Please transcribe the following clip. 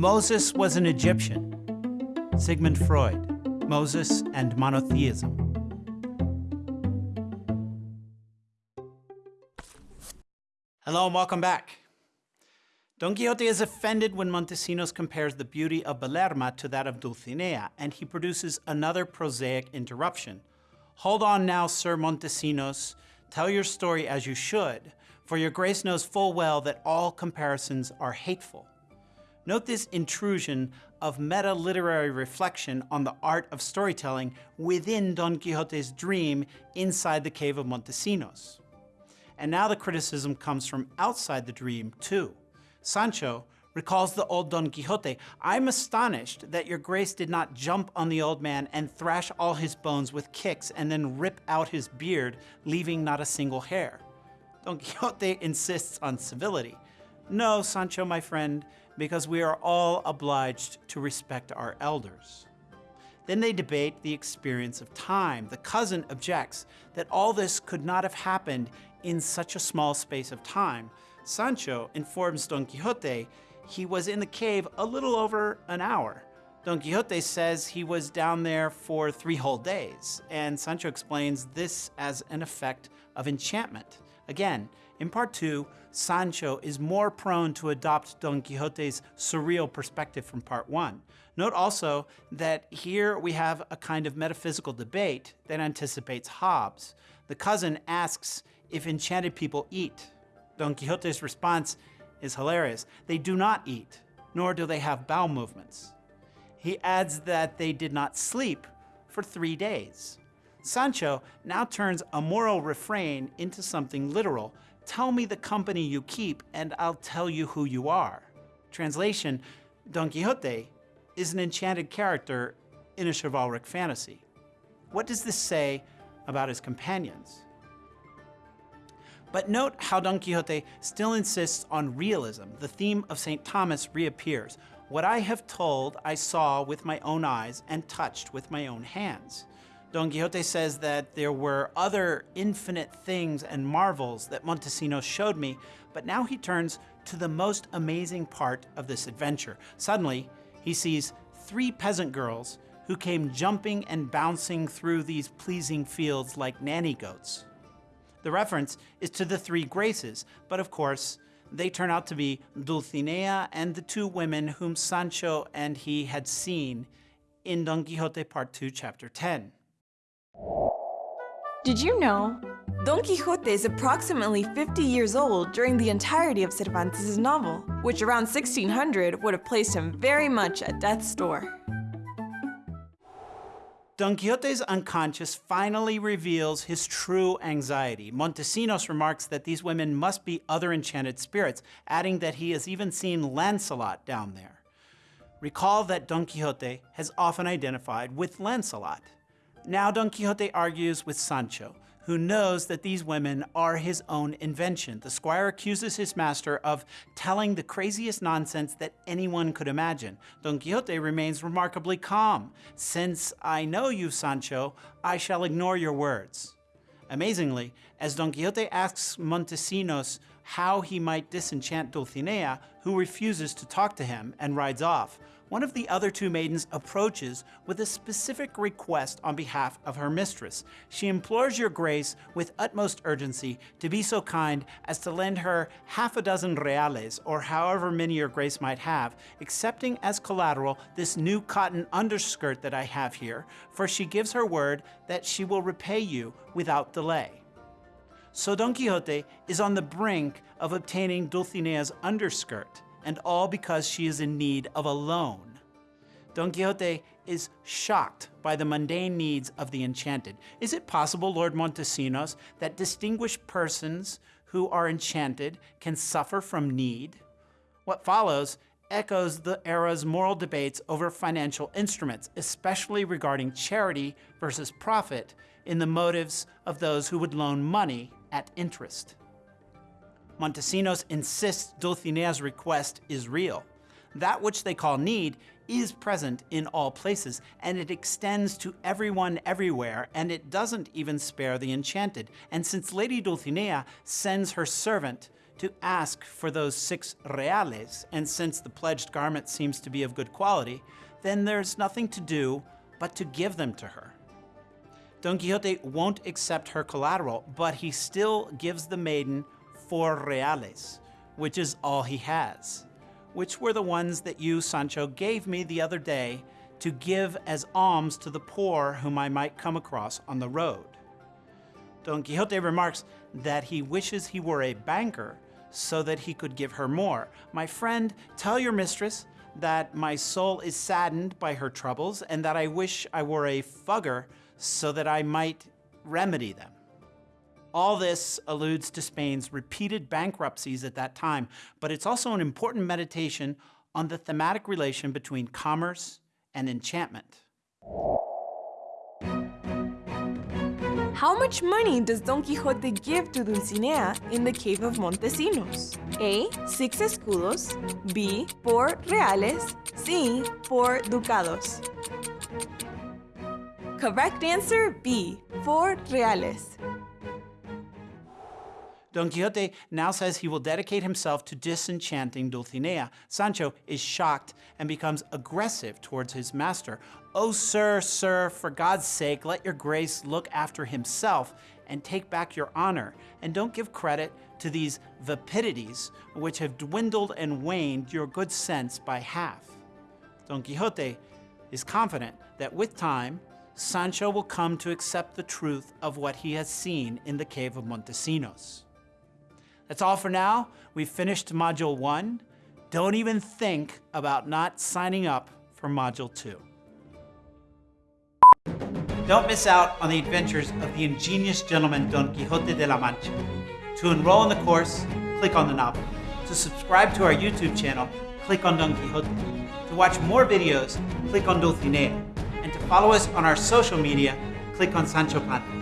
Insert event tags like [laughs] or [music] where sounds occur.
Moses was an Egyptian. Sigmund Freud, Moses and Monotheism. Hello and welcome back. Don Quixote is offended when Montesinos compares the beauty of Belerma to that of Dulcinea, and he produces another prosaic interruption. Hold on now, Sir Montesinos. Tell your story as you should, for your grace knows full well that all comparisons are hateful. Note this intrusion of meta-literary reflection on the art of storytelling within Don Quixote's dream inside the cave of Montesinos. And now the criticism comes from outside the dream, too. Sancho recalls the old Don Quixote, I'm astonished that your grace did not jump on the old man and thrash all his bones with kicks and then rip out his beard, leaving not a single hair. Don Quixote [laughs] insists on civility. No, Sancho, my friend, because we are all obliged to respect our elders. Then they debate the experience of time. The cousin objects that all this could not have happened in such a small space of time. Sancho informs Don Quixote he was in the cave a little over an hour. Don Quixote says he was down there for three whole days, and Sancho explains this as an effect of enchantment. Again, in part two, Sancho is more prone to adopt Don Quixote's surreal perspective from part one. Note also that here we have a kind of metaphysical debate that anticipates Hobbes. The cousin asks if enchanted people eat. Don Quixote's response is hilarious. They do not eat, nor do they have bowel movements. He adds that they did not sleep for three days. Sancho now turns a moral refrain into something literal. Tell me the company you keep, and I'll tell you who you are. Translation, Don Quixote is an enchanted character in a chivalric fantasy. What does this say about his companions? But note how Don Quixote still insists on realism. The theme of St. Thomas reappears. What I have told, I saw with my own eyes and touched with my own hands. Don Quixote says that there were other infinite things and marvels that Montesinos showed me, but now he turns to the most amazing part of this adventure. Suddenly, he sees three peasant girls who came jumping and bouncing through these pleasing fields like nanny goats. The reference is to the three graces, but of course, they turn out to be Dulcinea and the two women whom Sancho and he had seen in Don Quixote Part 2, Chapter 10. Did you know? Don Quixote is approximately 50 years old during the entirety of Cervantes' novel, which around 1600 would have placed him very much at death's door. Don Quixote's unconscious finally reveals his true anxiety. Montesinos remarks that these women must be other enchanted spirits, adding that he has even seen Lancelot down there. Recall that Don Quixote has often identified with Lancelot. Now Don Quixote argues with Sancho, who knows that these women are his own invention. The squire accuses his master of telling the craziest nonsense that anyone could imagine. Don Quixote remains remarkably calm. Since I know you, Sancho, I shall ignore your words. Amazingly, as Don Quixote asks Montesinos how he might disenchant Dulcinea, who refuses to talk to him and rides off, one of the other two maidens approaches with a specific request on behalf of her mistress. She implores your grace with utmost urgency to be so kind as to lend her half a dozen reales, or however many your grace might have, accepting as collateral this new cotton underskirt that I have here, for she gives her word that she will repay you without delay. So Don Quixote is on the brink of obtaining Dulcinea's underskirt, and all because she is in need of a loan. Don Quixote is shocked by the mundane needs of the enchanted. Is it possible, Lord Montesinos, that distinguished persons who are enchanted can suffer from need? What follows echoes the era's moral debates over financial instruments, especially regarding charity versus profit in the motives of those who would loan money at interest. Montesinos insists Dulcinea's request is real. That which they call need is present in all places, and it extends to everyone everywhere, and it doesn't even spare the enchanted. And since Lady Dulcinea sends her servant to ask for those six reales, and since the pledged garment seems to be of good quality, then there's nothing to do but to give them to her. Don Quixote won't accept her collateral, but he still gives the maiden four reales, which is all he has, which were the ones that you, Sancho, gave me the other day to give as alms to the poor whom I might come across on the road. Don Quixote remarks that he wishes he were a banker so that he could give her more. My friend, tell your mistress that my soul is saddened by her troubles and that I wish I were a Fugger so that I might remedy them. All this alludes to Spain's repeated bankruptcies at that time, but it's also an important meditation on the thematic relation between commerce and enchantment. How much money does Don Quixote give to Dulcinea in the cave of Montesinos? A. Six escudos. B. Four reales. C. Four ducados. Correct answer B. Four reales. Don Quixote now says he will dedicate himself to disenchanting Dulcinea. Sancho is shocked and becomes aggressive towards his master. Oh, sir, sir, for God's sake, let your grace look after himself and take back your honor, and don't give credit to these vapidities which have dwindled and waned your good sense by half. Don Quixote is confident that with time, Sancho will come to accept the truth of what he has seen in the cave of Montesinos. That's all for now. We've finished Module 1. Don't even think about not signing up for Module 2. Don't miss out on the adventures of the ingenious gentleman Don Quixote de la Mancha. To enroll in the course, click on the novel. To subscribe to our YouTube channel, click on Don Quixote. To watch more videos, click on Dulcinea. And to follow us on our social media, click on Sancho Panza.